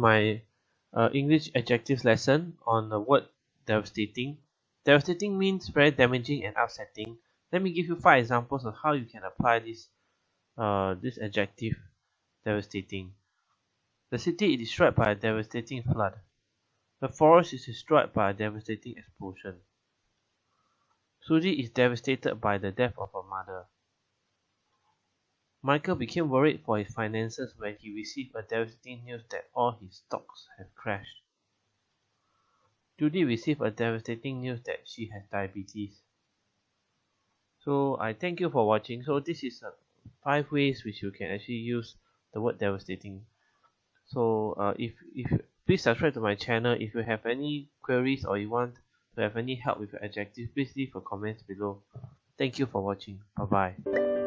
my uh, English adjectives lesson on the word devastating. Devastating means very damaging and upsetting. Let me give you five examples of how you can apply this uh, this adjective devastating. The city is destroyed by a devastating flood. The forest is destroyed by a devastating explosion. Susie is devastated by the death of her mother. Michael became worried for his finances when he received a devastating news that all his stocks have crashed. Judy received a devastating news that she has diabetes. So I thank you for watching. So this is uh, five ways which you can actually use the word devastating. So uh, if if please subscribe to my channel. If you have any queries or you want to have any help with your adjective, please leave a comment below. Thank you for watching. Bye bye.